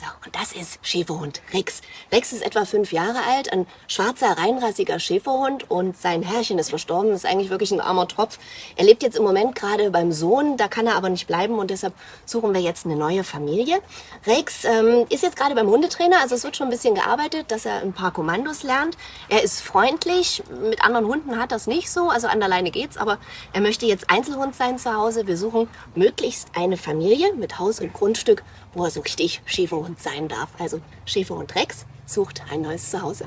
So, und das ist Schäferhund Rex. Rex ist etwa fünf Jahre alt, ein schwarzer, reinrassiger Schäferhund und sein Herrchen ist verstorben, ist eigentlich wirklich ein armer Tropf. Er lebt jetzt im Moment gerade beim Sohn, da kann er aber nicht bleiben und deshalb suchen wir jetzt eine neue Familie. Rex ähm, ist jetzt gerade beim Hundetrainer, also es wird schon ein bisschen gearbeitet, dass er ein paar Kommandos lernt. Er ist freundlich, mit anderen Hunden hat das nicht so, also an der Leine geht's, aber er möchte jetzt Einzelhund sein zu Hause. Wir suchen möglichst eine Familie mit Haus und Grundstück, wo er so richtig Schäferhund sein darf. Also Schäferhund Rex sucht ein neues Zuhause.